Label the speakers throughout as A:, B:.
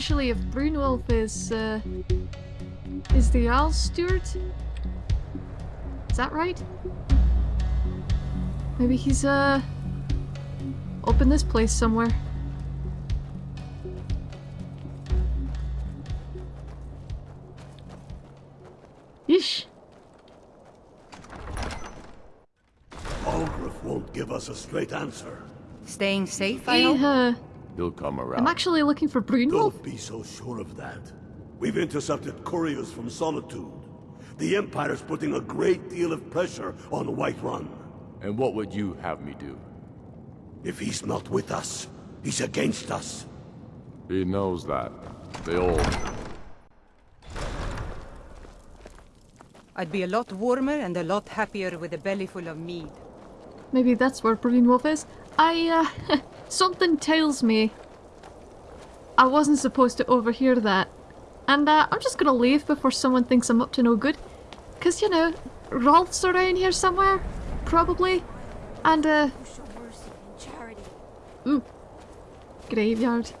A: actually if Brunwulf is, uh, is the Jarl's steward? Is that right? Maybe he's, uh, up in this place somewhere. Yeesh.
B: Ulfric won't give us a straight answer.
C: Staying safe, I
A: Hey,
C: hope?
D: He'll come around.
A: I'm actually looking for Brunwulf.
B: Don't be so sure of that. We've intercepted couriers from Solitude. The Empire's putting a great deal of pressure on Whiterun.
D: And what would you have me do?
B: If he's not with us, he's against us.
D: He knows that. They all...
C: I'd be a lot warmer and a lot happier with a belly full of mead.
A: Maybe that's where Brunwulf is. I, uh, something tells me I wasn't supposed to overhear that. And, uh, I'm just gonna leave before someone thinks I'm up to no good. Cause, you know, Rolff's around here somewhere. Probably. And, uh,
E: Show mercy and charity.
A: ooh. Graveyard.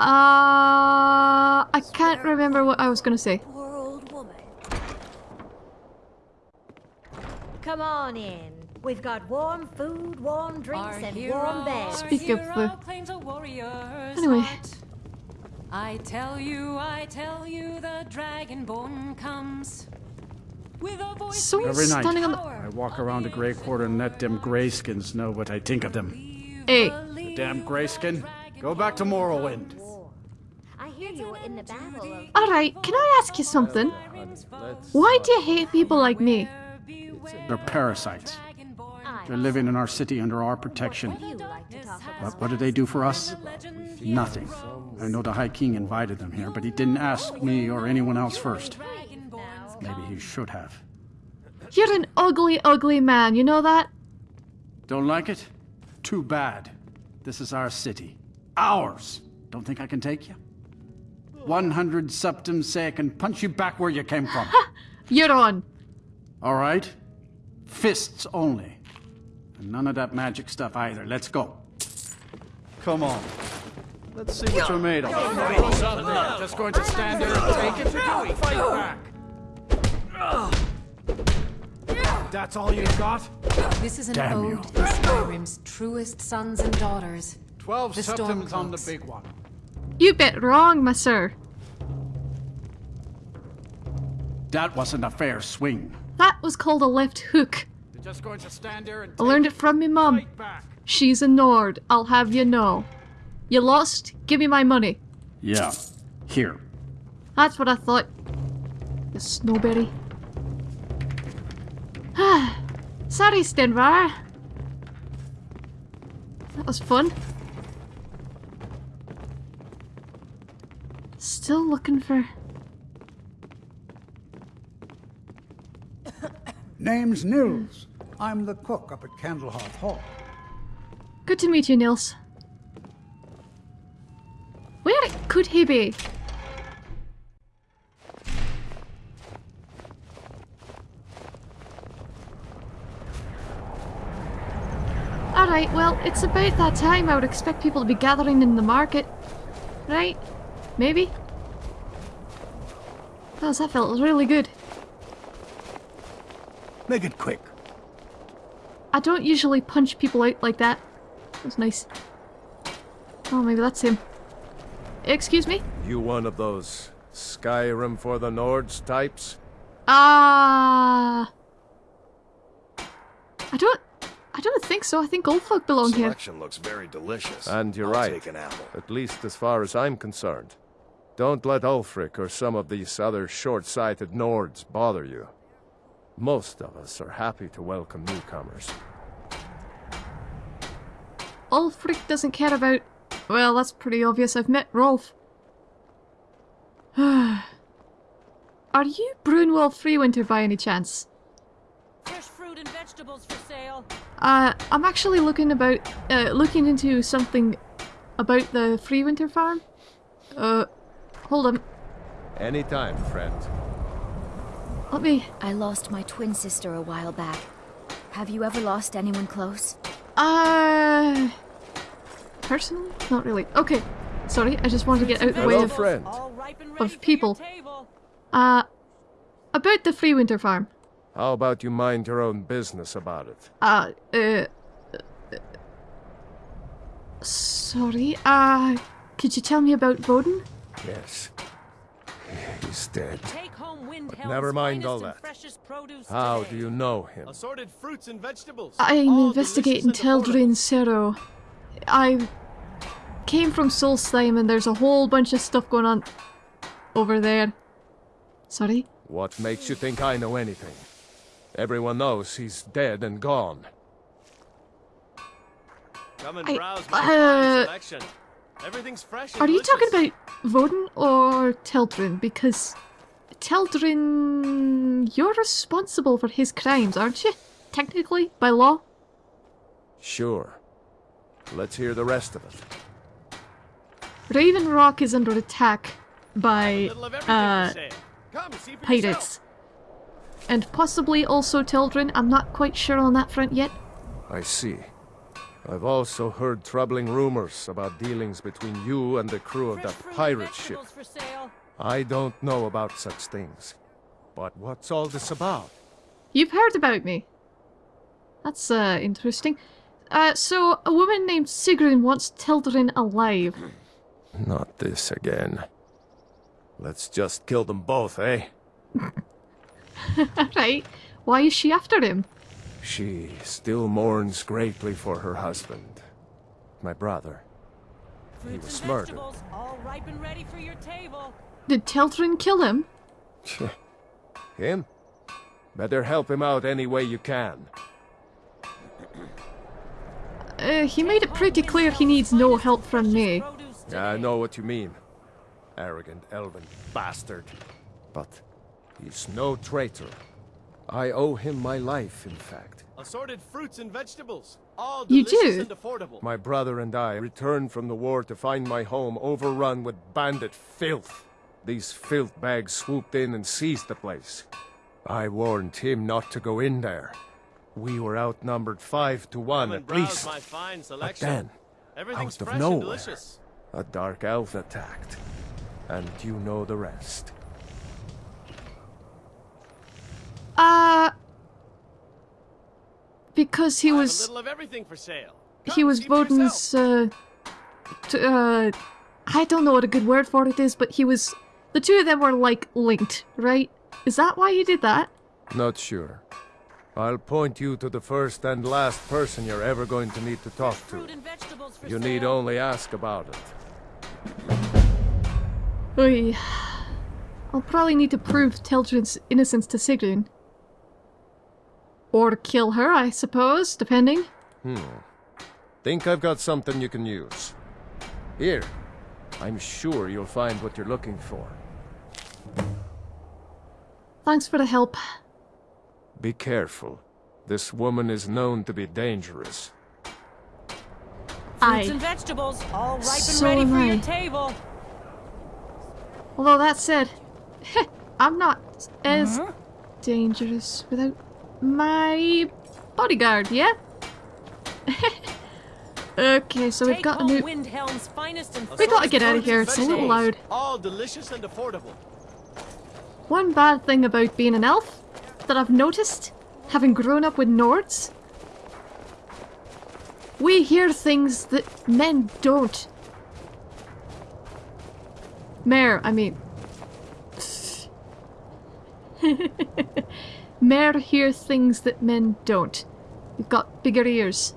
A: Uh, I can't remember what I was gonna say.
E: Come on in. We've got warm food, warm drinks,
F: Our
E: and
F: hero,
E: warm beds.
A: Speak of
F: hero
A: the-
F: claims a warrior's
A: Anyway.
F: heart. I tell you, I tell you, the dragonborn comes. With a voice
A: So
G: Every night,
A: standing on the.
G: I walk around the Grey Quarter and let them Greyskins know what I think of them.
A: Hey, The
G: Damn Greyskin, go back to Morrowind.
E: I hear you were in the battle of.
A: alright, can I ask you something? Why do you hate people like me?
G: They're parasites. They're living in our city under our protection.
E: you like to talk about.
G: But what do they do for us? Nothing. I know the High King invited them here, but he didn't ask me or anyone else first. Maybe he should have.
A: You're an ugly, ugly man, you know that?
G: Don't like it? Too bad. This is our city. Ours! Don't think I can take you? 100 septims say I can punch you back where you came from.
A: You're on.
G: All right? Fists only. And none of that magic stuff either. Let's go. Come on. Let's see what you're made of. Just going to stand there and take it? Fight back. That's all you've got?
F: This is an
G: Damn you.
F: ode to Skyrim's truest sons and daughters.
G: Twelve
F: The
G: septims on the big one.
A: You bet wrong, my sir.
G: That wasn't a fair swing.
A: That was called a left hook.
G: You're just going to stand there and
A: I learned it from me mum. She's a Nord, I'll have you know. You lost? Give me my money.
G: Yeah. Here.
A: That's what I thought. The snowberry. Sorry, Stenvar. That was fun. Still looking for...
H: Name's Nils. I'm the cook up at Candlehearth Hall.
A: Good to meet you, Nils. Where could he be? Alright, well, it's about that time I would expect people to be gathering in the market. Right? Maybe? Oh, that felt really good.
H: Make it quick.
A: I don't usually punch people out like that. That was nice. Oh, maybe that's him. Excuse me?
I: You one of those Skyrim for the Nords types?
A: Ah. I don't. I don't think so. I think old folk belong here.
J: Selection looks very delicious.
I: And you're
J: I'll
I: right.
J: Take an apple.
I: At least as far as I'm concerned. Don't let Ulfric or some of these other short-sighted Nords bother you. Most of us are happy to welcome newcomers.
A: Ulfric doesn't care about. Well, that's pretty obvious. I've met Rolff. Are you Brunwulf Freewinter by any chance?
F: Fresh fruit and vegetables for sale.
A: Uh, I'm actually looking about, uh, looking into something about the Freewinter farm. Uh, hold on.
I: Anytime, friend.
A: Let me.
E: I lost my twin sister a while back. Have you ever lost anyone close?
A: Uh, personally? Not really. Okay, sorry, I just wanted to get out of the way of,
I: friend.
F: All ripe and ready
A: of people.
F: table.
A: Uh, about the Free Winter Farm.
I: How about you mind your own business about it?
A: Uh, uh, uh, sorry, uh, could you tell me about Voden?
I: Yes. He's dead.
F: Take home Windhelm's
I: Never mind all that. How do you know him?
J: Assorted fruits and vegetables.
A: I'm
J: all
A: investigating
J: delicious and.
A: Teldryn Sero. I came from Solstheim and there's a whole bunch of stuff going on over there. Sorry?
I: What makes you think I know anything? Everyone knows he's dead and gone.
J: Come and
A: I-
J: browse my
A: uh,
J: selection. Everything's fresh. and
A: Are you talking about Voden or Teldryn? Because Teldryn, you're responsible for his crimes, aren't you? Technically, by law?
I: Sure. Let's hear the rest of it.
A: Raven Rock is under attack by
J: little of everything
A: uh.
J: Come see
A: pirates. And possibly also Teldryn. I'm not quite sure on that front yet.
I: I see. I've also heard troubling rumors about dealings between you and the crew of
F: Fresh
I: that
F: fruit and
I: pirate ship.
F: Vegetables for sale.
I: I don't know about such things. But what's all this about?
A: You've heard about me. That's uh, interesting. Uh, so a woman named Sigrun wants Teldryn alive.
I: Not this again. Let's just kill them both, eh?
A: right? Why is she after him?
I: She still mourns greatly for her husband, my brother.
F: Fruits
I: was
F: and
I: murdered.
F: Vegetables, all ripe and ready for your table.
A: Did Teldryn kill him?
I: Him? Better help him out any way you can.
A: Uh, he made it pretty clear he needs no help from me.
I: Yeah, I know what you mean. Arrogant elven bastard. But he's no traitor. I owe him my life, in fact.
J: Assorted fruits and vegetables. All
A: You
J: delicious
A: do?
J: and affordable.
I: My brother and I returned from the war to find my home overrun with bandit filth. These filth bags swooped in and seized the place. I warned him not to go in there. We were outnumbered five to one at least.
J: my fine
I: But then, out of
J: fresh and
I: nowhere,
J: delicious.
I: a dark elf attacked. And you know the rest.
A: Uh, because he
J: I a
A: was
J: little of everything for sale.
A: he was
J: see for yourself.
A: Voden's uh, t- uh, I don't know what a good word for it is, but he was the two of them were like linked, right? Is that why you did that?
I: Not sure. I'll point you to the first and last person you're ever going to need to talk to.
F: Fruit and vegetables for
I: You need only ask about it.
A: Oy. I'll probably need to prove Teldryn's innocence to Sigrun. Or kill her, I suppose, depending. Hmm.
I: Think I've got something you can use. Here. I'm sure you'll find what you're looking for.
A: Thanks for the help.
I: Be careful. This woman is known to be dangerous.
F: Fruits
A: Aye.
F: and vegetables, all ripe and
A: So
F: ready for your table.
A: Although that said, I'm not as mm-hmm. dangerous without my bodyguard, yeah? okay, so we've
F: Take
A: got a
F: home
A: new.
F: Windhelm's finest and
A: We gotta get out of here, it's a little
J: vegetables.
A: loud.
J: All delicious and affordable.
A: One bad thing about being an elf that I've noticed, having grown up with Nords, we hear things that men don't. Mer, I mean. Mer hear things that men don't. You've got bigger ears.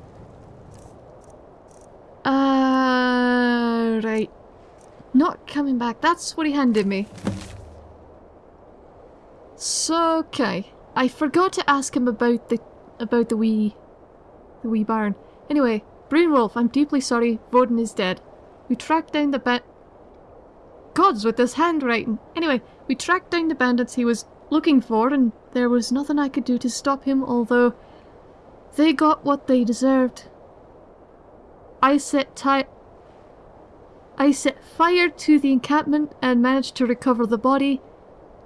A: Uh, right. Not coming back. That's what he handed me. So, okay. I forgot to ask him about the about the wee the wee barn. Anyway, Brunwulf, I'm deeply sorry. Voden is dead. We tracked down the ba- Gods with this handwriting. Anyway, we tracked down the bandits he was looking for, and there was nothing I could do to stop him, although they got what they deserved. I set ti- I set fire to the encampment and managed to recover the body,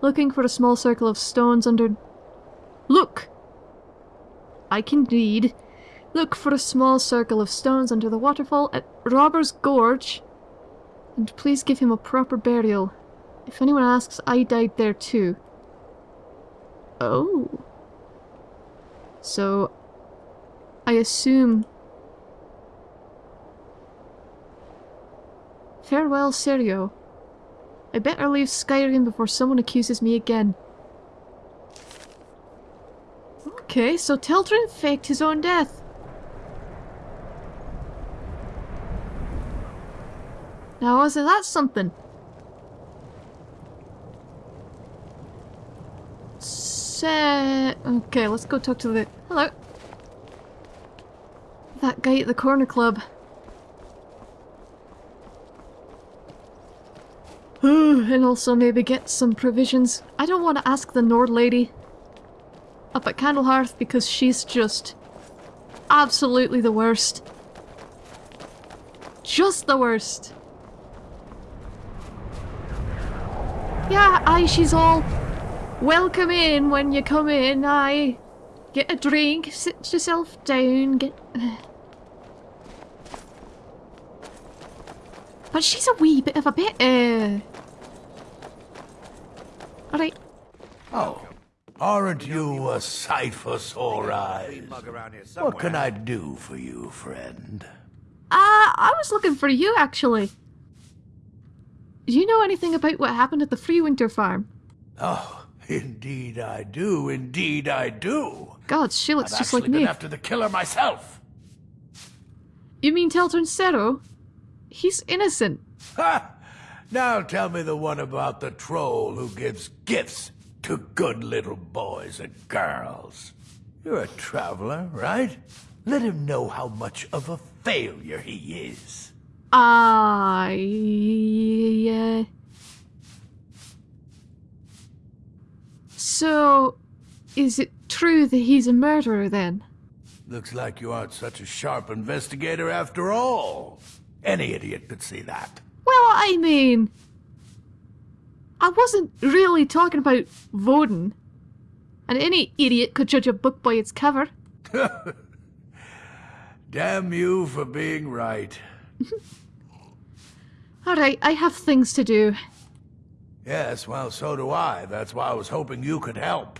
A: looking for a small circle of stones under. Look! I can read. Look for a small circle of stones under the waterfall at Robber's Gorge, and please give him a proper burial. If anyone asks, I died there too. Oh. So, I assume... Farewell, Serio. I better leave Skyrim before someone accuses me again. Okay, so Teldryn faked his own death. Now, wasn't that something? Se okay, let's go talk to the... Hello. That guy at the corner club. And also maybe get some provisions. I don't want to ask the Nord lady up at Candlehearth because she's just absolutely the worst. Just the worst. Yeah, aye, she's all welcome in when you come in, aye. Get a drink, sit yourself down, get... But she's a wee bit of a bit, uh... Alright.
K: Oh, aren't you a sight for sore eyes? What can I do for you, friend?
A: Uh, I was looking for you, actually. Do you know anything about what happened at the Free Winter Farm?
K: Oh, indeed I do, indeed I do.
A: God, she looks
K: I've
A: just
K: actually
A: like
K: been
A: me.
K: after the killer myself.
A: You mean Teldryn Sero? He's innocent.
K: Ha! Now tell me the one about the troll who gives gifts to good little boys and girls. You're a traveler, right? Let him know how much of a failure he is.
A: I... Uh... So, is it true that he's a murderer then?
K: Looks like you aren't such a sharp investigator after all. Any idiot could see that.
A: Well, I mean... I wasn't really talking about Voden. And any idiot could judge a book by its cover.
K: Damn you for being right.
A: Alright, I have things to do.
K: Yes, well, so do I. That's why I was hoping you could help.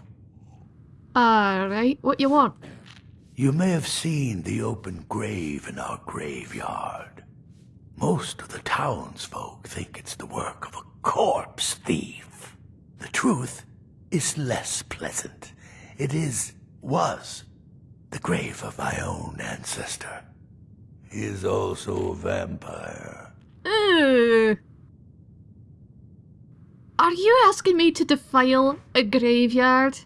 A: Alright, what you want?
K: You may have seen the open grave in our graveyard. Most of the townsfolk think it's the work of a corpse thief. The truth is less pleasant. It is, was, the grave of my own ancestor. He is also a vampire.
A: Are you asking me to defile a graveyard?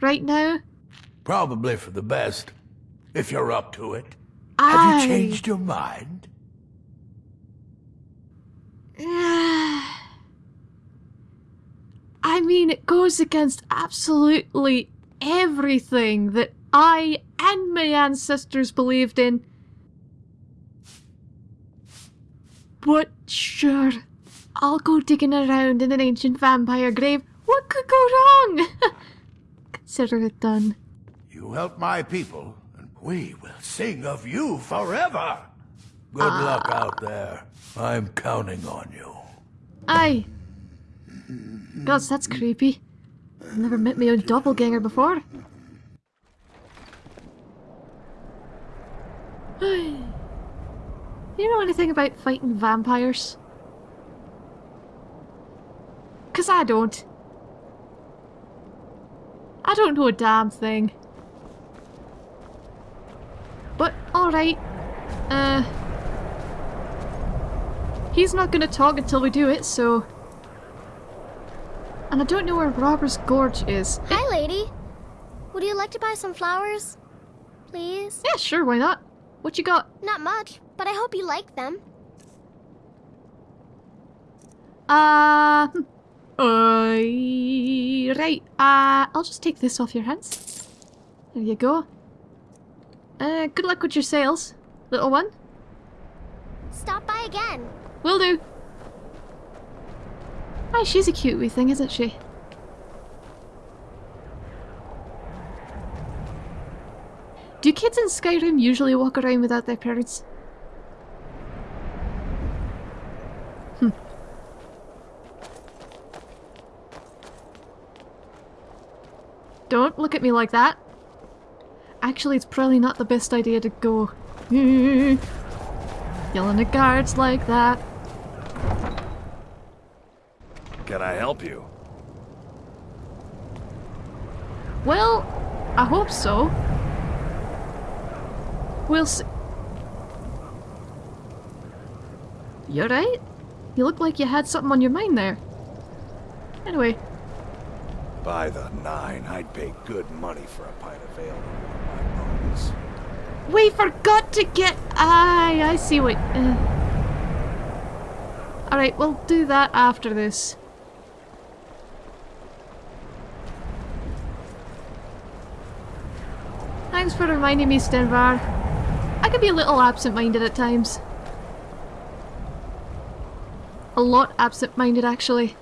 A: Right now?
K: Probably for the best, if you're up to it.
A: I...
K: Have you changed your mind?
A: I mean, it goes against absolutely everything that I and my ancestors believed in. But sure, I'll go digging around in an ancient vampire grave. What could go wrong? Consider it done.
K: You help my people, and we will sing of you forever. Good
A: Ah.
K: luck out there. I'm counting on you.
A: Aye. Gosh, that's creepy. I've never met my own doppelganger before. you know anything about fighting vampires? Cause I don't. I don't know a damn thing. But, alright. Uh... He's not gonna talk until we do it, so... And I don't know where Robber's Gorge is.
L: Hi, lady. Would you like to buy some flowers? Please?
A: Yeah, sure, why not? What you got?
L: Not much, but I hope you like them.
A: Uh... hmm. Uh, right, uh, I'll just take this off your hands. There you go. Uh, good luck with your sales, little one.
L: Stop by again.
A: Will do. Aye, she's a cute wee thing, isn't she? Do kids in Skyrim usually walk around without their parents? Hmm. Don't look at me like that. Actually, it's probably not the best idea to go yelling at guards like that.
M: Can I help you?
A: Well, I hope so. We'll see. You alright? You look like you had something on your mind there. Anyway,
M: By the nine, I'd pay good money for a pint of ale my bones.
A: we forgot to get. Aye, I see what. Uh... Alright, we'll do that after this. Thanks for reminding me, Stenvar. I can be a little absent-minded at times. A lot absent-minded, actually.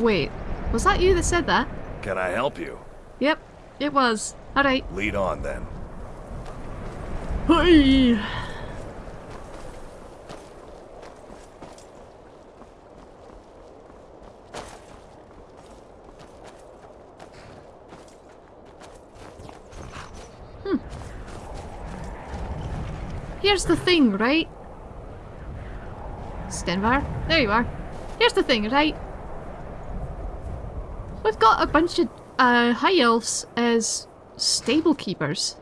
A: Wait, was that you that said that?
M: Can I help you?
A: Yep, it was. Alright.
M: Lead on then.
A: Hey. Here's the thing, right? Stenvar, there you are. Here's the thing, right? We've got a bunch of uh, high elves as stable keepers.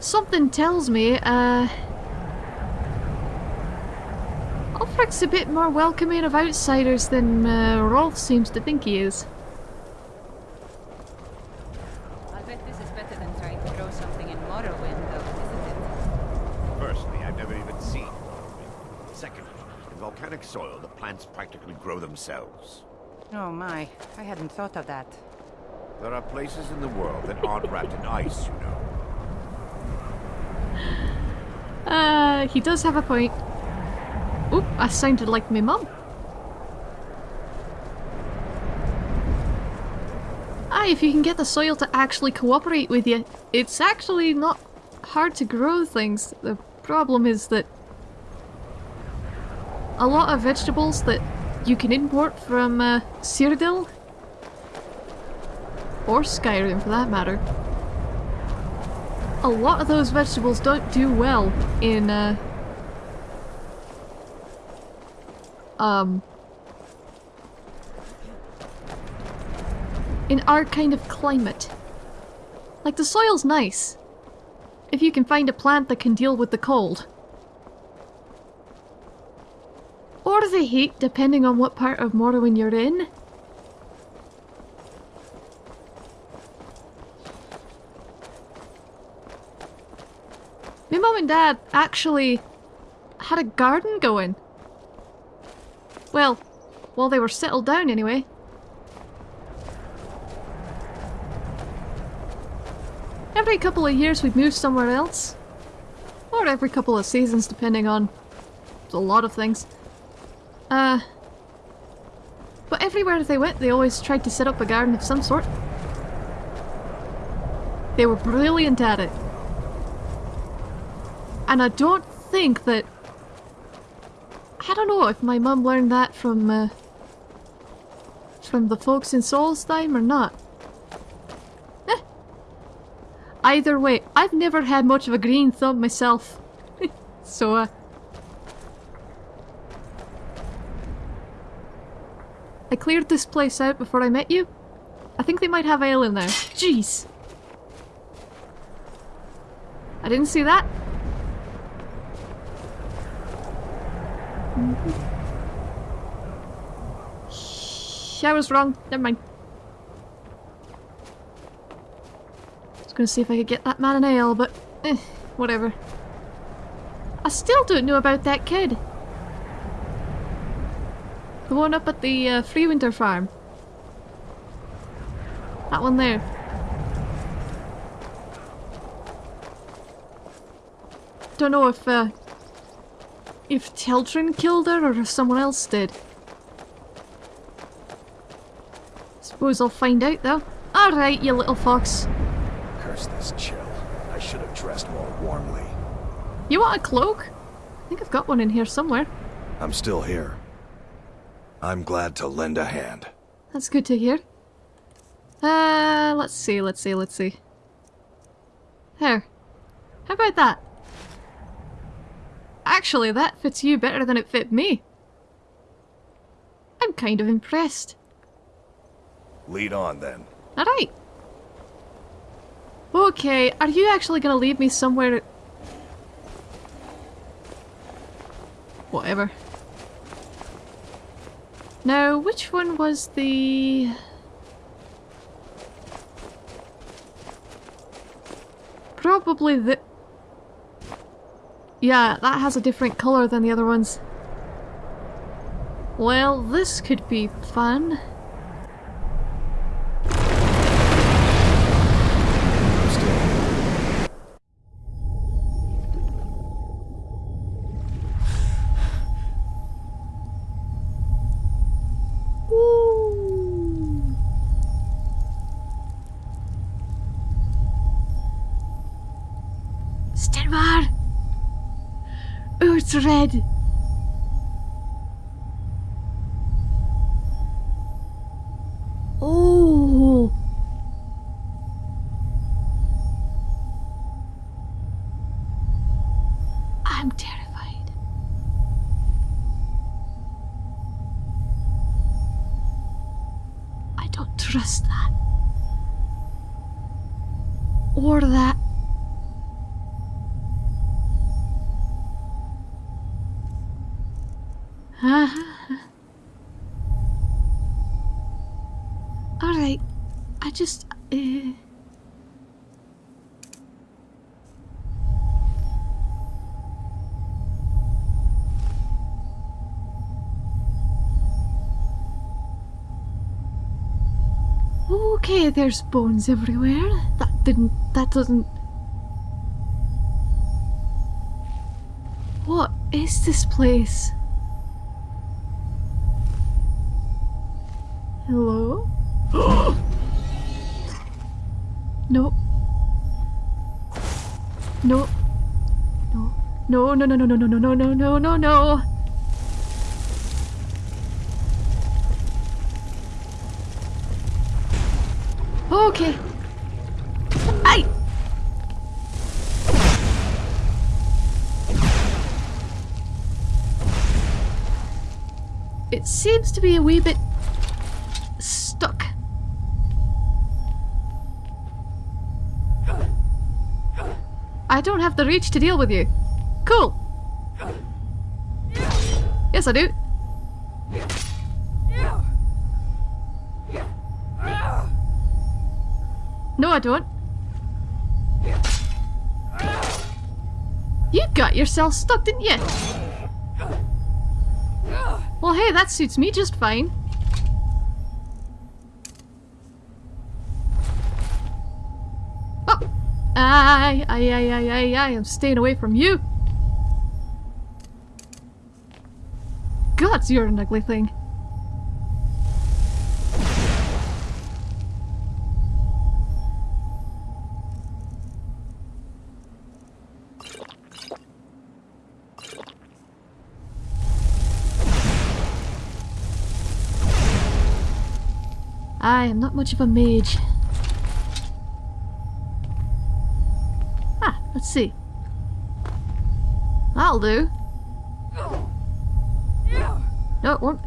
A: Something tells me, uh... Ulfric's a bit more welcoming of outsiders than uh, Rolff seems to think he is.
C: I'll bet this is better than trying to grow something in Morrowind, though, isn't it?
N: Firstly, I've never even seen Morrowind. Secondly, in volcanic soil, the plants practically grow themselves.
C: Oh my, I hadn't thought of that.
N: There are places in the world that aren't wrapped in ice, you know.
A: Uh, he does have a point. Oop, I sounded like my mum. Ah, if you can get the soil to actually cooperate with you, it's actually not hard to grow things. The problem is that a lot of vegetables that you can import from uh, Cyrodiil, or Skyrim for that matter, a lot of those vegetables don't do well in, uh, um, in our kind of climate. Like, the soil's nice. If you can find a plant that can deal with the cold. Or the heat, depending on what part of Morrowind you're in. My mum and dad actually had a garden going. Well, while they were settled down anyway. Every couple of years we'd move somewhere else. Or every couple of seasons depending on a lot of things. Uh, but everywhere they went they always tried to set up a garden of some sort. They were brilliant at it. And I don't think that... I don't know if my mum learned that from, uh, from the folks in Solstheim or not. Eh. Either way, I've never had much of a green thumb myself. so, uh... I cleared this place out before I met you. I think they might have ale in there. Jeez! I didn't see that. Shh, I was wrong. Never mind. I was gonna see if I could get that man an ale, but eh, whatever. I still don't know about that kid. The one up at the uh, Free Winter Farm. That one there. Don't know if uh, if Teldryn killed her or if someone else did. suppose I'll find out though. Alright, you little fox.
M: Curse this chill. I should have dressed more warmly.
A: You want a cloak? I think I've got one in here somewhere.
M: I'm still here. I'm glad to lend a hand.
A: That's good to hear. Uh, let's see, let's see, let's see. There. How about that? Actually, that fits you better than it fit me. I'm kind of impressed.
M: Lead on then.
A: Alright. Okay, are you actually gonna leave me somewhere... Whatever. Now, which one was the... Probably the... Yeah, that has a different colour than the other ones. Well, this could be fun. It's red! Oh! There's bones everywhere. That didn't. That doesn't. What is this place? Hello? no. No. No. No, no, no, no, no, no, no, no, no, no, no, It seems to be a wee bit stuck. I don't have the reach to deal with you. Cool. Yes, I do. No, I don't. You got yourself stuck, didn't you? Well, hey, that suits me just fine. Oh! Aye, aye, aye, aye, aye, aye, I'm staying away from you. Gods, you're an ugly thing. I am not much of a mage. Ah, let's see. That'll do. No, it won't.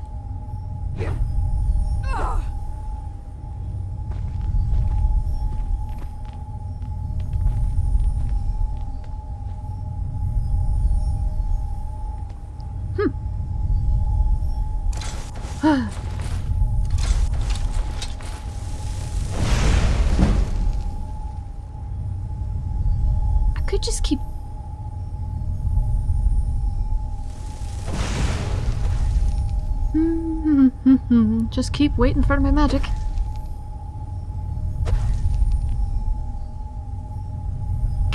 A: just keep waiting for my magic.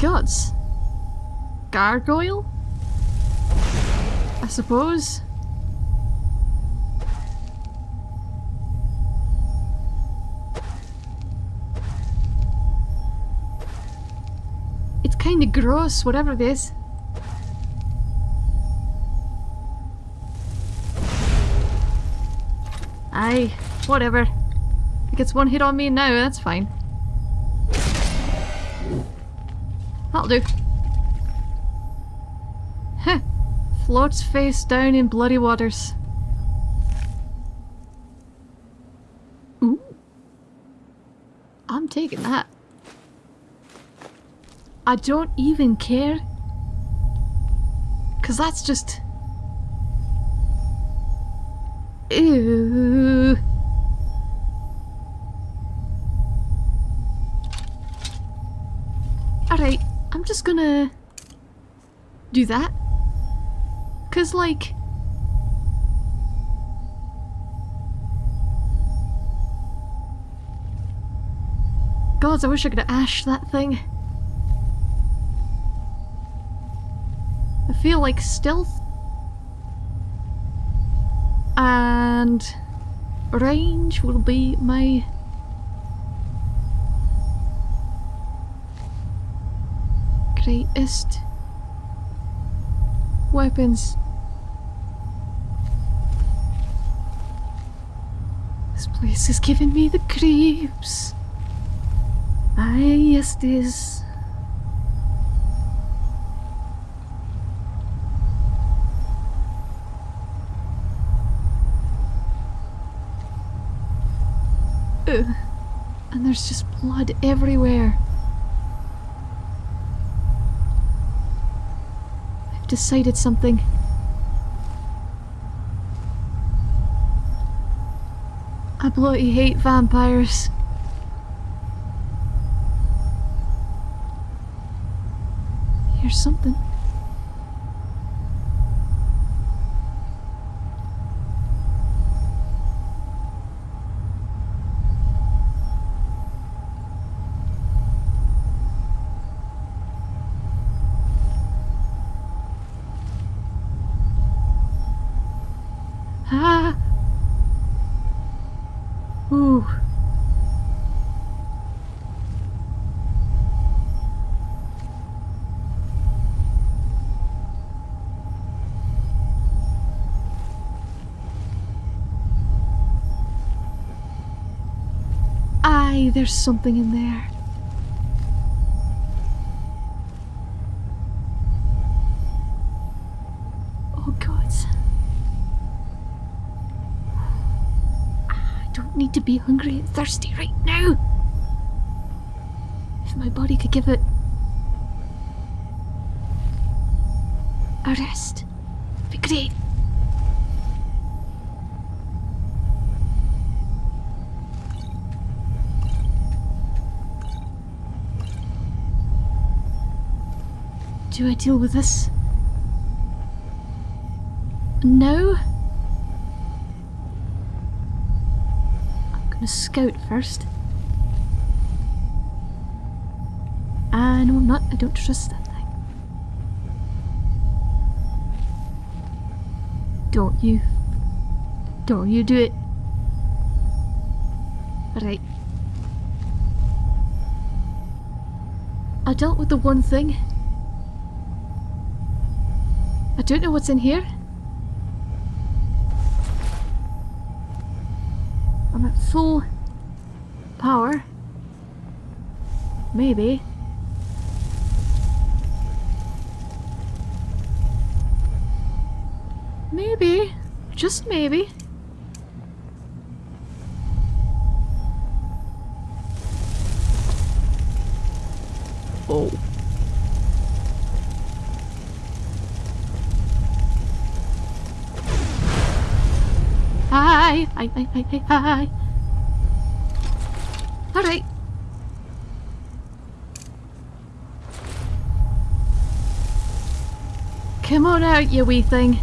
A: Gods. Gargoyle? I suppose. It's kinda gross, whatever it is. Whatever. It gets one hit on me now, that's fine. That'll do. Heh. Floats face down in bloody waters. Ooh. I'm taking that. I don't even care. Cause that's just... Ew. Just gonna do that. Cause like God, I wish I could ash that thing. I feel like stealth and range will be my greatest weapons. This place is giving me the creeps. Aye, yes it is. And there's just blood everywhere. Decided something. I bloody hate vampires. Here's something. Aye, there's something in there. Oh god. I don't need to be hungry and thirsty right now. If my body could give it a rest, it'd be great. Do I deal with this? No? I'm gonna scout first. Ah, no, I'm not. I don't trust that thing. Don't you? Don't you do it. Right. I dealt with the one thing. I don't know what's in here. I'm at full power. Maybe. Maybe. Just maybe. Oh. Hi, hi, hi, hi, hi. All right. Come on out, you wee thing.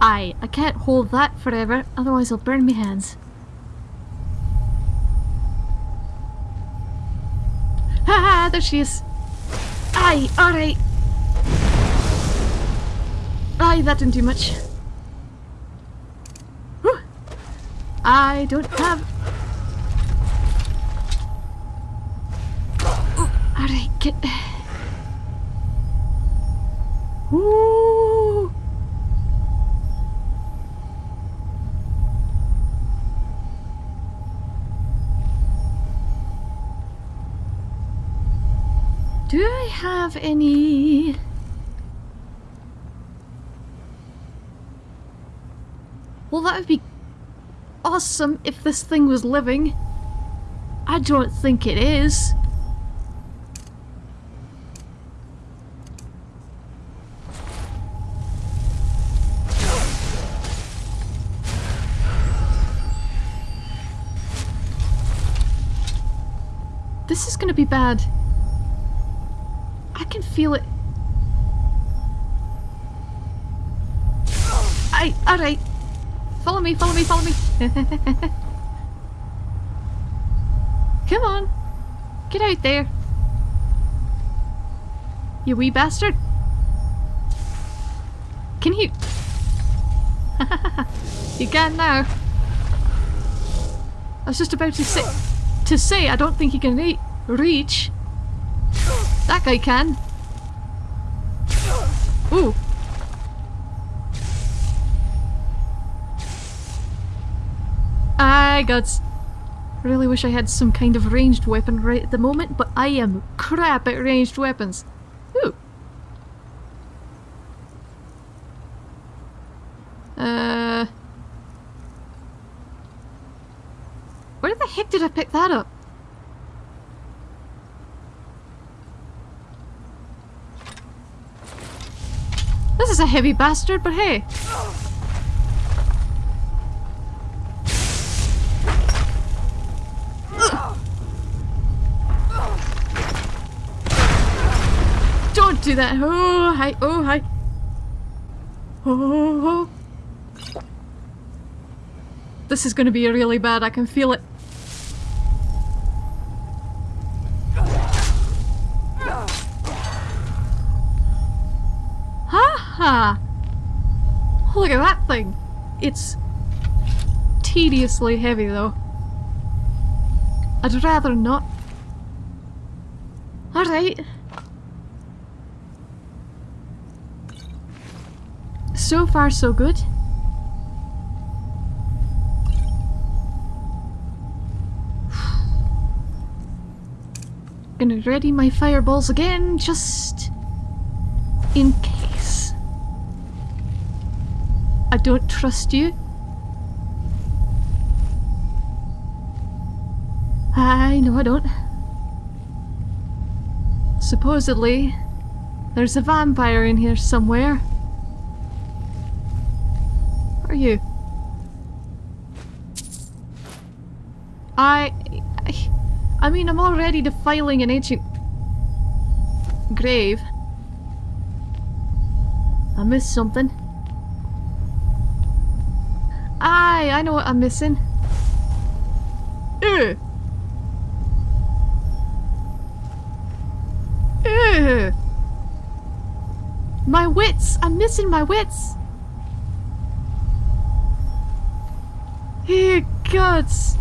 A: Aye, I can't hold that forever, otherwise I'll burn my hands. Ah, there she. Aye, alright. Aye, that didn't do much. I don't have... Alright, get... Ooh. Any... Well, that would be awesome if this thing was living. I don't think it is. This is gonna be bad. I can feel it. I, alright. Follow me, follow me, follow me. Come on. Get out there. You wee bastard. Can you... you can now. I was just about to say... To say I don't think you can re reach. That guy can. Ooh. I got... Really wish I had some kind of ranged weapon right at the moment, but I am crap at ranged weapons. Ooh. Uh... Where the heck did I pick that up? This is a heavy bastard, but hey. Don't do that. Oh, hi. Oh, hi. Oh, oh. This is going to be really bad. I can feel it. Tediously heavy though. I'd rather not. Alright. So far so good. Gonna ready my fireballs again, just in case. I don't trust you. I know I don't. Supposedly, there's a vampire in here somewhere. Where are you? I, I... I mean, I'm already defiling an ancient... grave. I missed something. Aye, I know what I'm missing. Ew. My wits! I'm missing my wits! Ew, gods!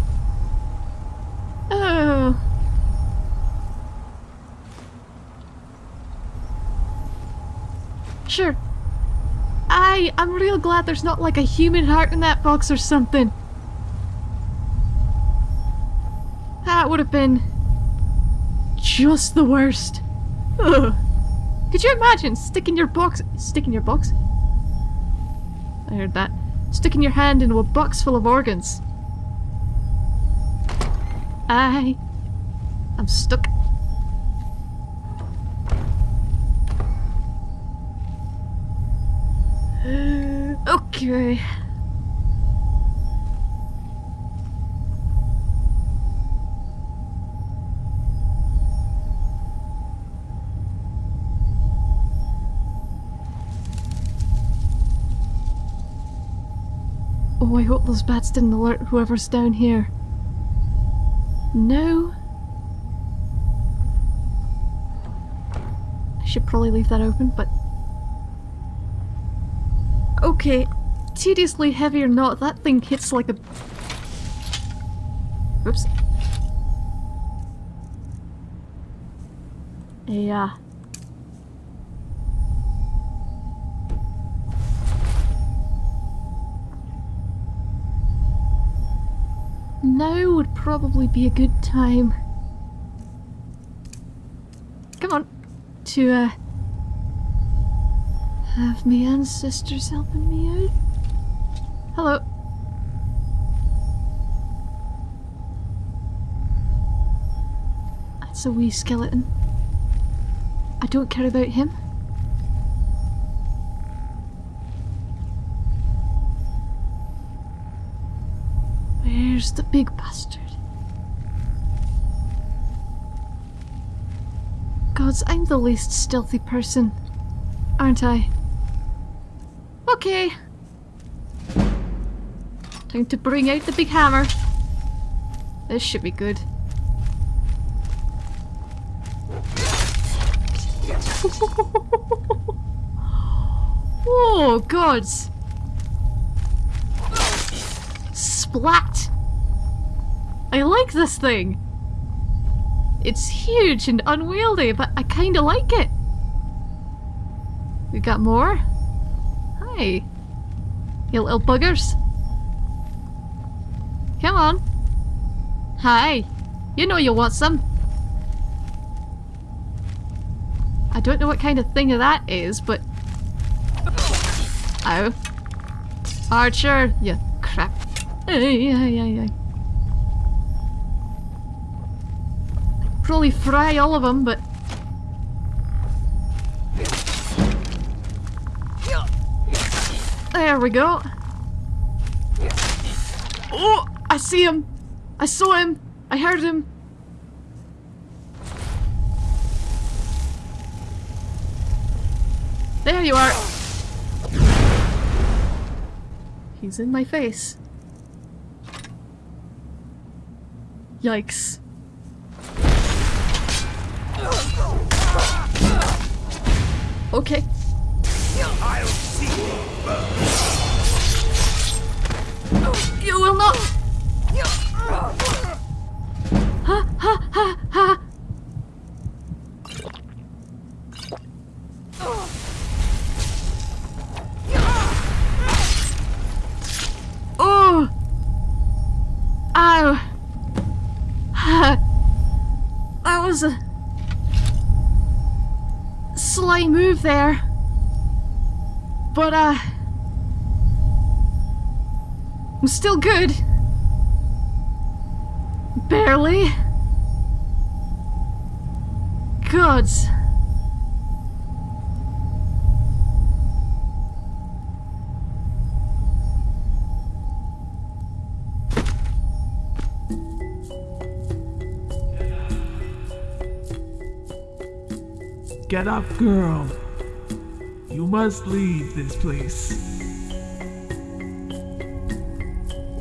A: Oh. Sure. I, I'm real glad there's not like a human heart in that box or something. That would have been just the worst. Ugh. Could you imagine sticking your box- sticking your box? I heard that. Sticking your hand into a box full of organs. I... I'm stuck. okay. Oh, I hope those bats didn't alert whoever's down here. No. I should probably leave that open, but... Okay, tediously heavy or not, that thing hits like a Oops. Yeah. Probably be a good time. Come on. To, uh... Have me ancestors helping me out? Hello. That's a wee skeleton. I don't care about him. Where's the big I'm the least stealthy person, aren't I? Okay. Time to bring out the big hammer. This should be good. oh, gods! Splat! I like this thing! It's huge and unwieldy, but I kinda like it. We got more? Hi. You little buggers. Come on. Hi. You know you want some. I don't know what kind of thing that is, but... Ow. Archer, you crap. Ay, ay, ay, Probably fry all of them, but... There we go. Oh, I see him. I saw him. I heard him. There you are. He's in my face. Yikes. Okay.
K: I'll see
A: You will not. Ha ha ha ha. There. But, uh... I'm still good. Barely. Gods.
O: Get up, girl. Must leave this place.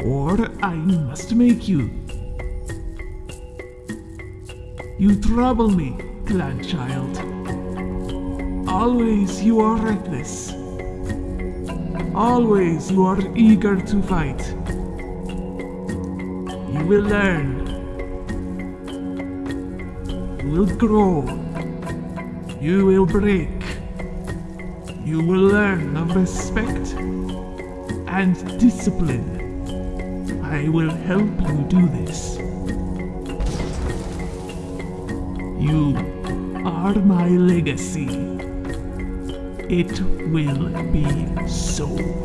O: Or I must make you. You trouble me, glad child. Always you are reckless. Always you are eager to fight. You will learn. You will grow. You will break. You will learn of respect and discipline. I will help you do this. You are my legacy. It will be so.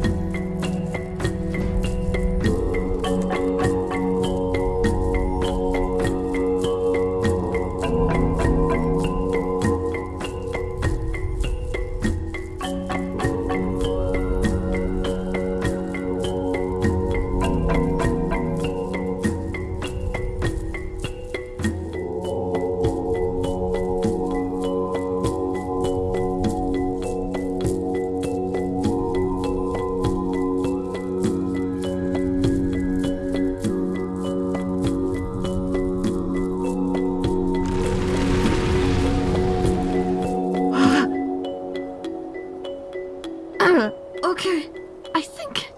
A: Okay. I think.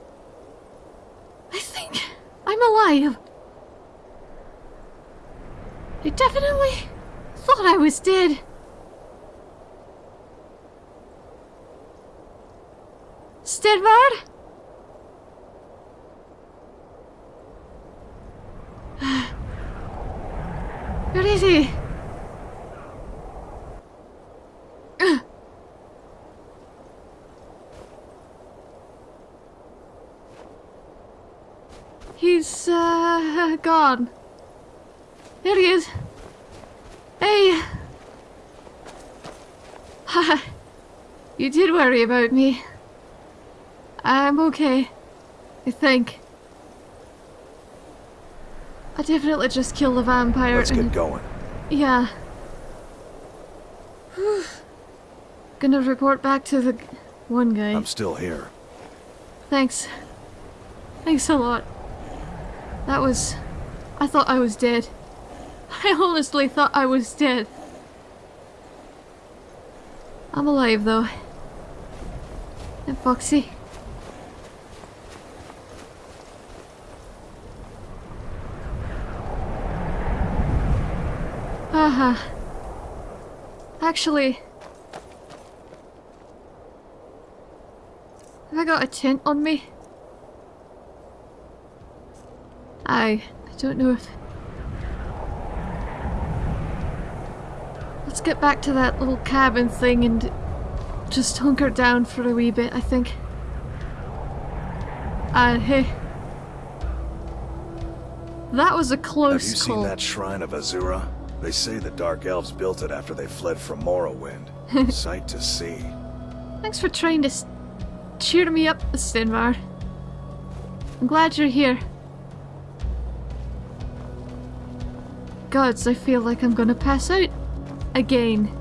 A: I think I'm alive. I definitely thought I was dead. Stenvar? Where is he? He's, There he is. Hey! Haha. you did worry about me. I'm okay. I think. I definitely just killed a vampire
M: Let's get going.
A: Yeah. Gonna report back to the one guy.
M: I'm still here.
A: Thanks. Thanks a lot. That was... I thought I was dead. I honestly thought I was dead. I'm alive though. And Foxy. Haha. Actually... Have I got a tent on me? I... Don't know if... Let's get back to that little cabin thing and just hunker down for a wee bit, I think. Uh, hey. That was a close
M: Have you seen that shrine of Azura? They say the Dark Elves built it after they fled from Morrowind. Sight to see.
A: Thanks for trying to cheer me up, Stenvar. I'm glad you're here. Gods, I feel like I'm gonna pass out. Again.